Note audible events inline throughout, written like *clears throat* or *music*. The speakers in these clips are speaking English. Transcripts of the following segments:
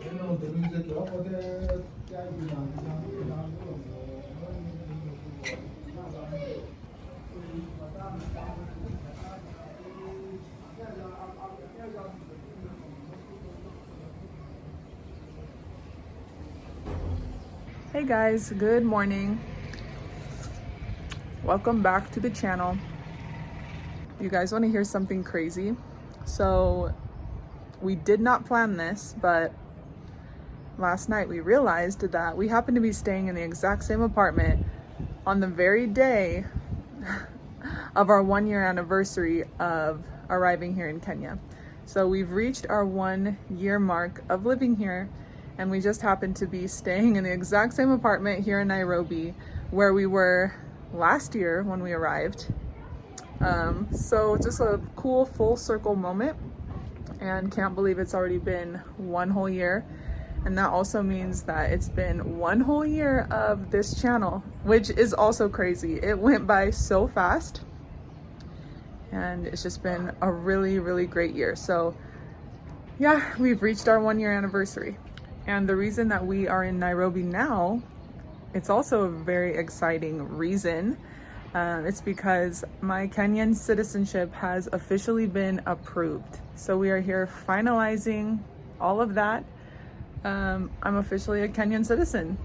Hey guys, good morning. Welcome back to the channel. You guys want to hear something crazy? So, we did not plan this, but last night we realized that we happened to be staying in the exact same apartment on the very day *laughs* of our one year anniversary of arriving here in Kenya. So we've reached our one year mark of living here and we just happened to be staying in the exact same apartment here in Nairobi where we were last year when we arrived. Um, so just a cool full circle moment and can't believe it's already been one whole year. And that also means that it's been one whole year of this channel, which is also crazy. It went by so fast and it's just been a really, really great year. So yeah, we've reached our one year anniversary. And the reason that we are in Nairobi now, it's also a very exciting reason. Um, it's because my Kenyan citizenship has officially been approved. So we are here finalizing all of that. Um, I'm officially a Kenyan citizen.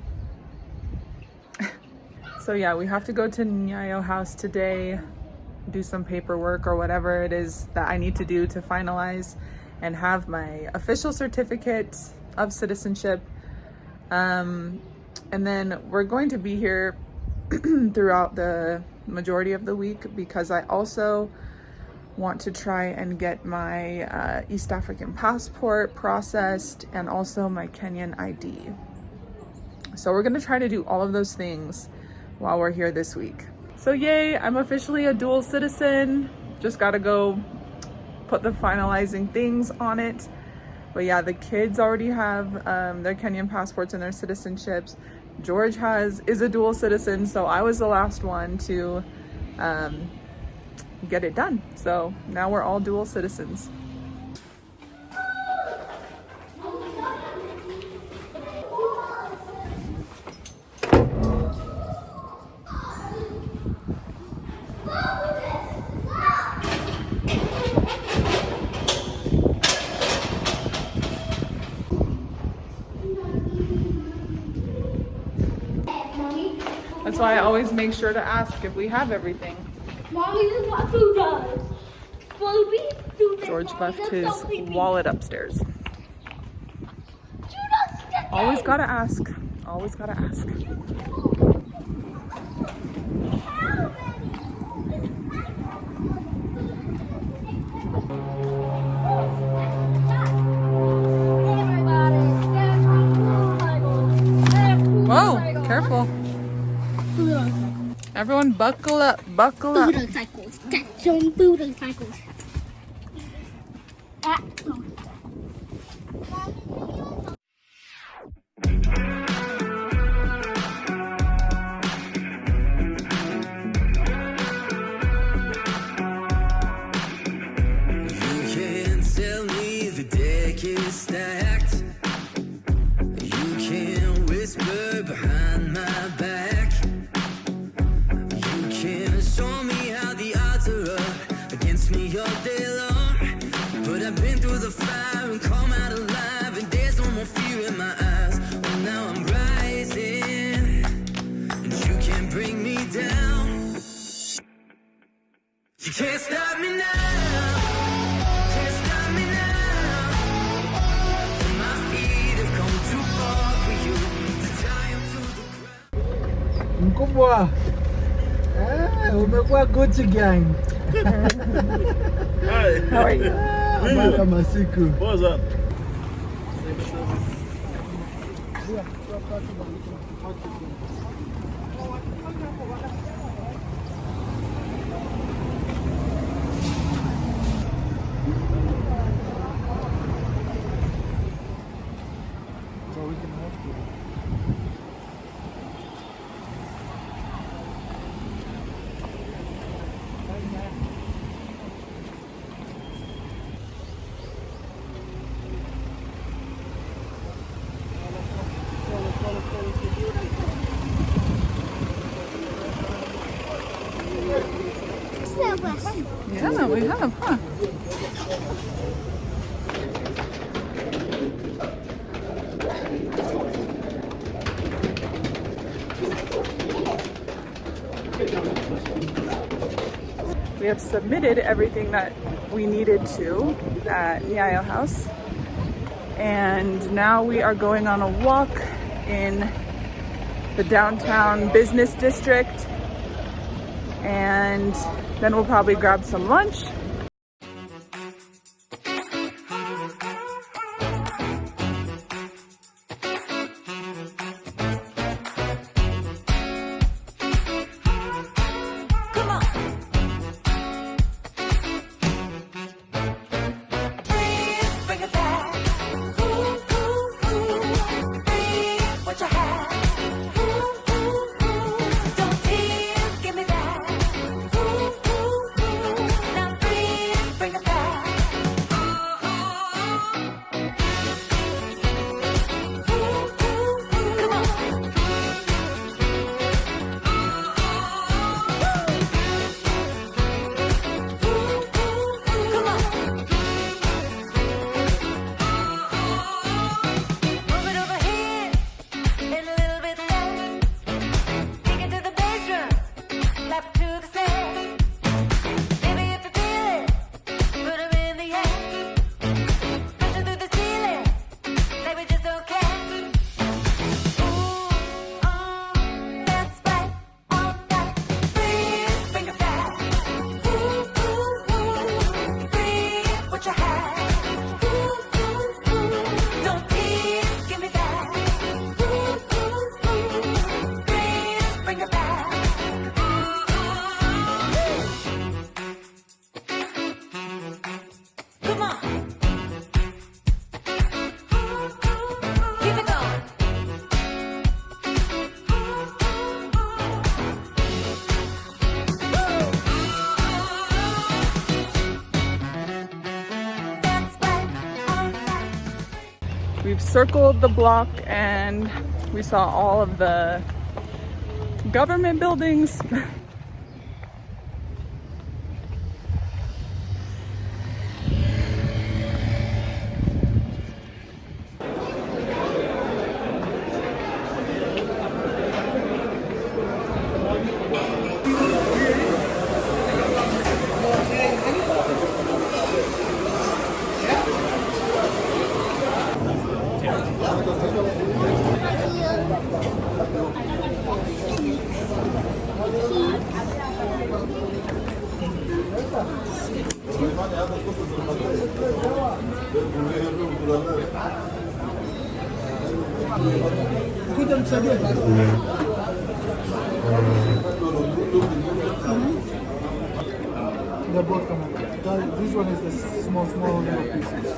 *laughs* so yeah, we have to go to Nyayo House today, do some paperwork or whatever it is that I need to do to finalize and have my official certificate of citizenship. Um, and then we're going to be here *clears throat* throughout the majority of the week because I also want to try and get my uh, East African passport processed and also my Kenyan ID. So we're gonna try to do all of those things while we're here this week. So yay, I'm officially a dual citizen. Just gotta go put the finalizing things on it. But yeah, the kids already have um, their Kenyan passports and their citizenships. George has is a dual citizen, so I was the last one to um, get it done. So now we're all dual citizens. That's why I always make sure to ask if we have everything. Mommy, this is what food does. Food, food. George left his wallet upstairs. Do not step Always gotta ask. Always gotta ask. Everyone buckle up, buckle up. Got some motorcycles. Ah, Can't stop me now. Can't stop me now. My feet have come too far for you to tie them to the ground. Mkubwa. Eh, umekuwa Gucci gang. Hi. How are you? Mbaka masiku. What's up? Yeah. We have, huh? We have submitted everything that we needed to at Nyayo House. And now we are going on a walk in the downtown business district. And then we'll probably grab some lunch. Circled the block and we saw all of the government buildings. *laughs* They're both coming. That- This one is the small, small little pieces.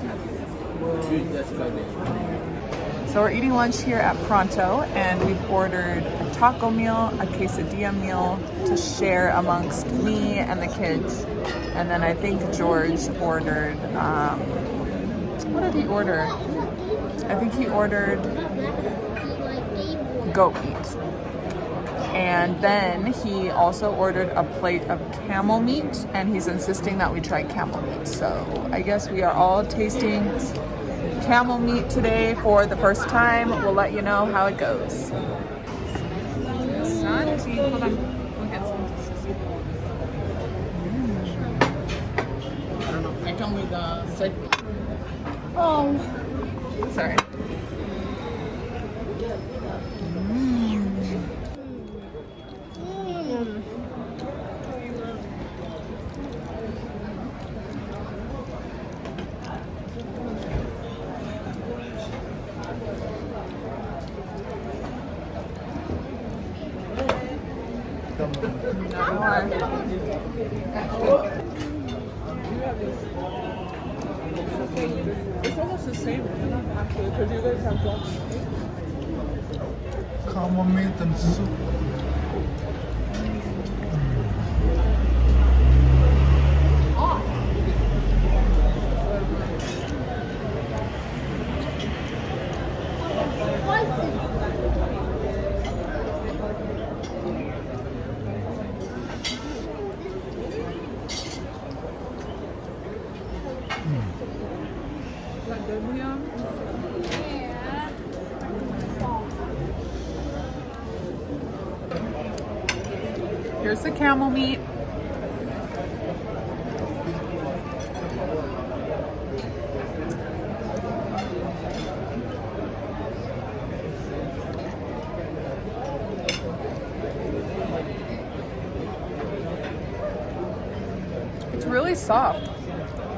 So we're eating lunch here at Pronto and we've ordered a taco meal, a quesadilla meal to share amongst me and the kids. And then I think George ordered, um, what did he order? I think he ordered goat meat. And then he also ordered a plate of camel meat and he's insisting that we try camel meat. So I guess we are all tasting camel meat today for the first time. We'll let you know how it goes. Santi, hold on. We'll get some. I don't know. I come with the. Oh. Sorry. Mm. It's almost the same, actually, because you guys have one. Camel meat and soup. Here's the camel meat. It's really soft,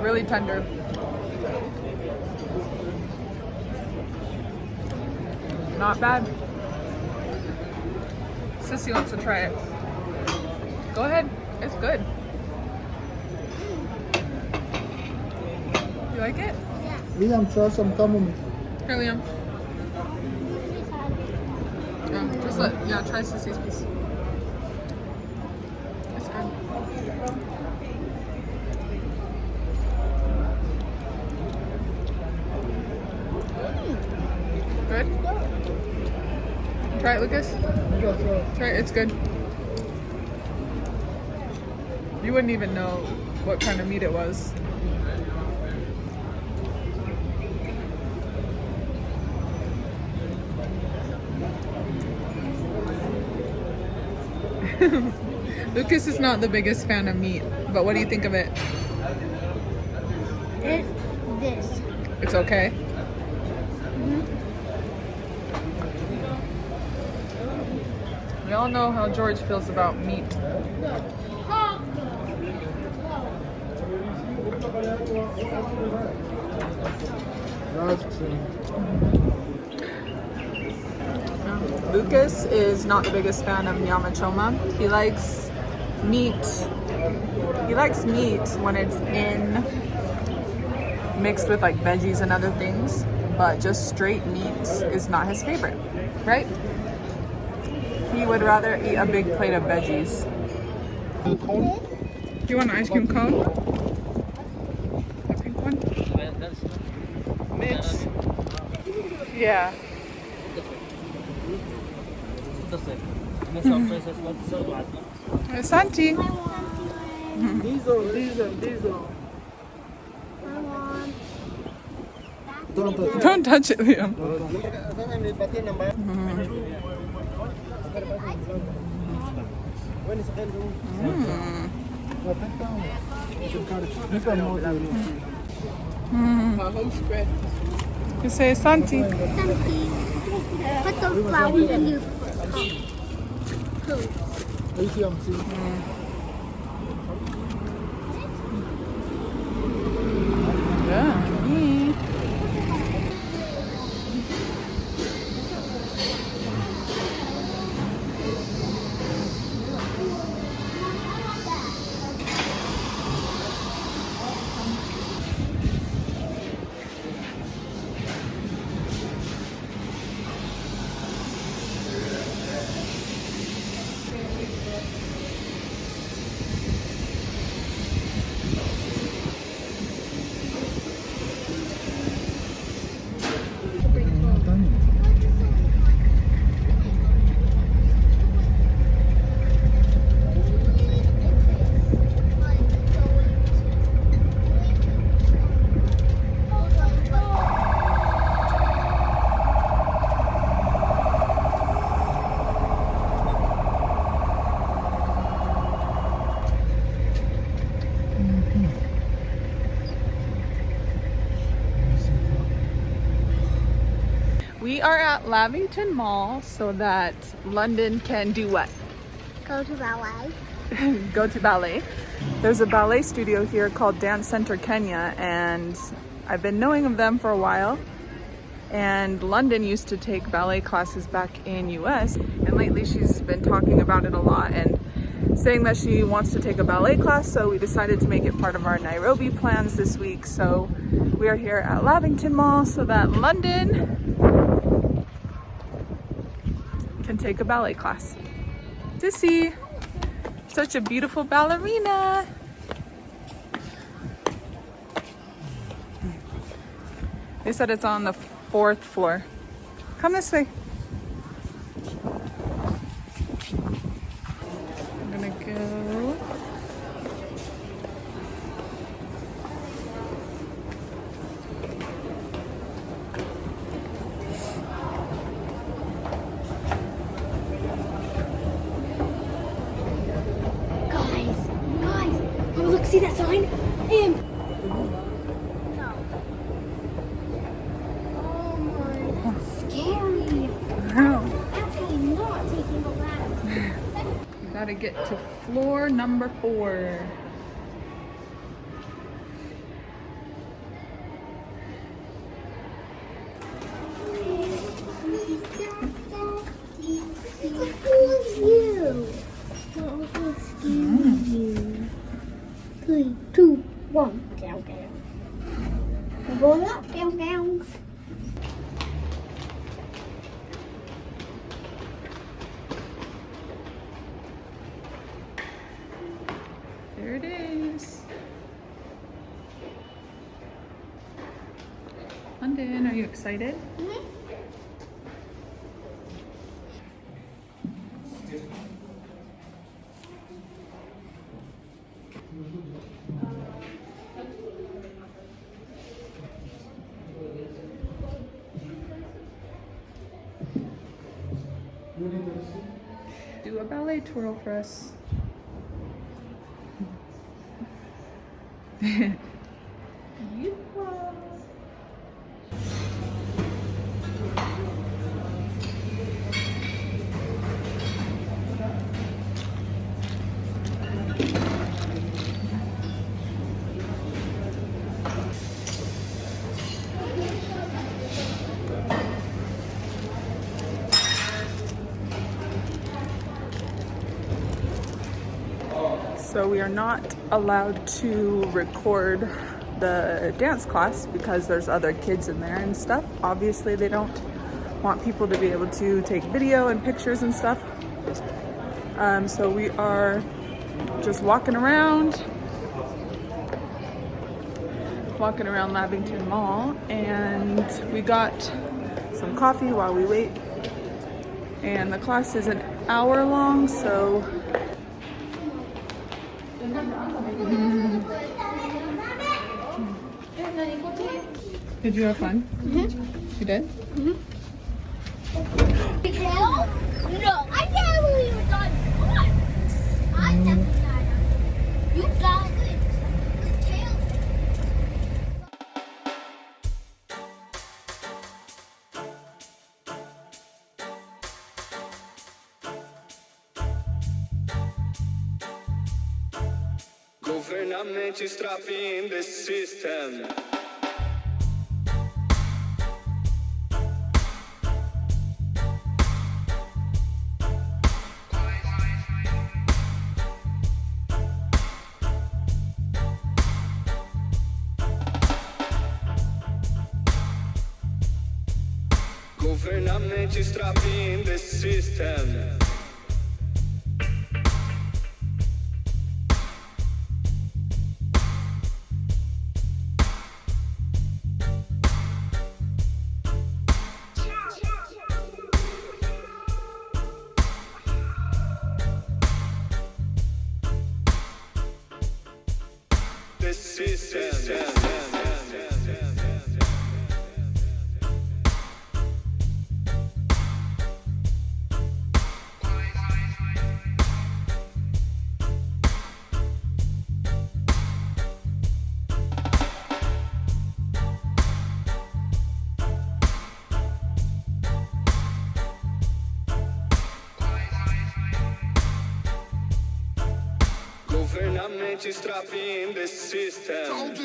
really tender. Not bad. Sissy wants to try it. Go ahead. It's good. You like it? Yeah. Liam, try some meat. Here, Liam. Yeah, just let, yeah, try Sissy's piece. It's good. Mm. Good? Try it, Lucas. Try it, it's good. You wouldn't even know what kind of meat it was. *laughs* Lucas is not the biggest fan of meat, but what do you think of it? It's this. It's okay. Mm-hmm. We all know how George feels about meat. Lucas is not the biggest fan of nyama choma. He likes meat. He likes meat when it's in mixed with like veggies and other things, but just straight meat is not his favorite, right? He would rather eat a big plate of veggies. Do you want an ice cream cone? The pink one? Mix. Yeah. Santi. Diesel, diesel, diesel. Don't touch it. Don't touch it, Liam. You can move it. You say Santi. Put the flour in your food. ATM, see? Yeah. We are at Lavington Mall so that London can do what? Go to ballet. *laughs* Go to ballet. There's a ballet studio here called Dance Center Kenya and I've been knowing of them for a while. And London used to take ballet classes back in US and lately she's been talking about it a lot and saying that she wants to take a ballet class so we decided to make it part of our Nairobi plans this week. So we are here at Lavington Mall so that London take a ballet class. Sissy, such a beautiful ballerina. They said it's on the fourth floor. Come this way. I'm gonna go. See that? Him. No. Oh my, that's scary. Actually, not taking the ladder. We gotta get to floor number four. A ballet twirl for us. *laughs* So we are not allowed to record the dance class because there's other kids in there and stuff. Obviously they don't want people to be able to take video and pictures and stuff. Um, so we are just walking around, walking around Lavington Mall and we got some coffee while we wait. And the class is an hour long, so Did you have fun? Mm-hmm. You did? Hell? No, I can't believe it got caught. I definitely got it. You got Government is trapping the system. Government is trapping the system. Government is trapping the system.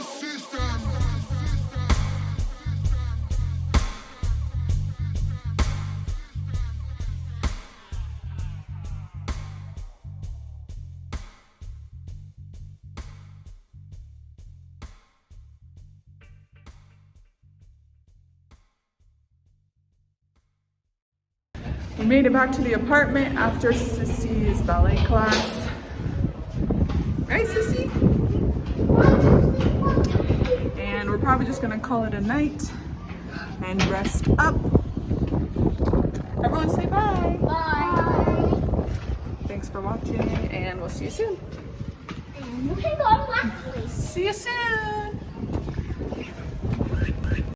We made it back to the apartment after Sissy's ballet class. Right, Sissy? And we're probably just gonna call it a night and rest up. Everyone say bye. Bye. Thanks for watching and we'll see you soon. You can go to my. See you soon.